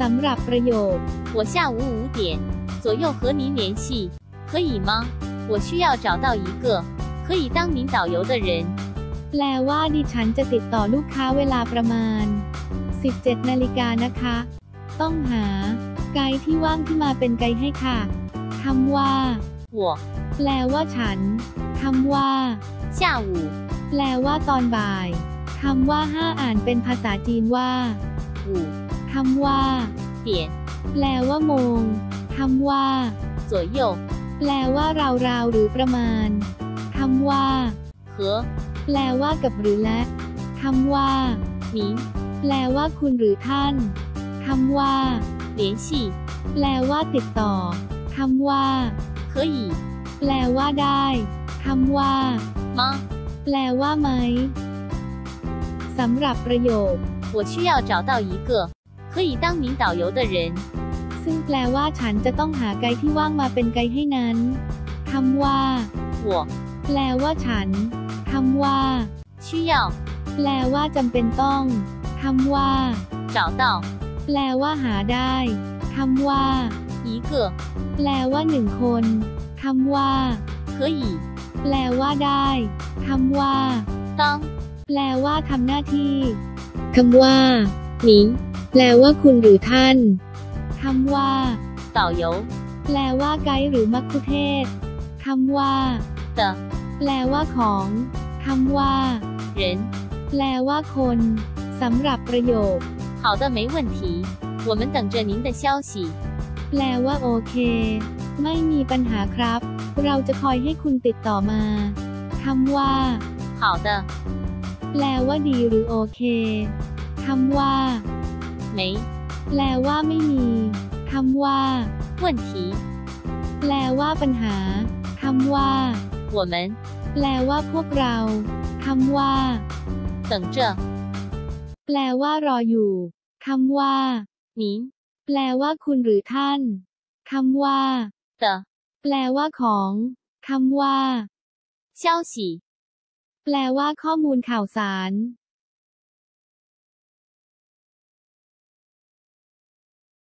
สำหรับประโยค 我下午五点左右和您联系，可以吗？我需要找到一个可以当名导游的人。 แปลว่าดิฉันจะติดต่อลูกค้าเวลาประมาณ 17 นาฬิกานะคะ ต้องหา ไกด์ที่ว่างที่มาเป็นไกด์ให้ค่ะคำว่า 我 แปลว่าฉันคำว่า 下午 แปลว่าตอนบ่ายคำว่าห้าอ่านเป็นภาษาจีนว่า 五 คำว่า 点 แปลว่าโมงคำว่า 左右 แปลว่าราวๆหรือประมาณคำว่า 和 แปลว่ากับหรือและคำว่า 您 แปลว่าคุณหรือท่านคำว่า 联系 แปลว่าติดต่อคำว่า 可以 แปลว่าได้คำว่า 吗？ แปลว่าไหมสำหรับประโยค 我需要找到一个 可以当名导游的人。 ซึ่งแปลว่าฉันจะต้องหาไกด์ที่ว่างมาเป็นไกด์ให้นั้นคำว่า 我 แปลว่าฉันคำว่า 需要 แปลว่าจำเป็นต้องคำว่า 找到 แปลว่าหาได้คำว่า 一个 แปลว่าหนึ่งคนคำว่า 可以 แปลว่าได้คำว่า 当 แปลว่าทำหน้าที่คำว่า 您 แปลว่าคุณหรือท่านคำว่า 导游 แปลว่าไกด์หรือมัคคุเทศก์คำว่า 的 แปลว่าของคำว่า 人。 แปลว่าคนสำหรับประโยค 好的，没问题。我们等着您的消息。 แปลว่าโอเค ไม่มีปัญหาครับ เราจะคอยให้คุณติดต่อมาคำว่า 好的， แปลว่าดีหรือโอเคคำว่า 没 แปลว่าไม่มีคำว่า 问题。 แปลว่าปัญหาคำว่า 我们 แปลว่าพวกเราคำว่า 等着 แปลว่ารออยู่คำว่า 您 แปลว่าคุณหรือท่านคำว่า 的 แปลว่าของคำว่า 消息。 แปลว่าข้อมูลข่าวสาร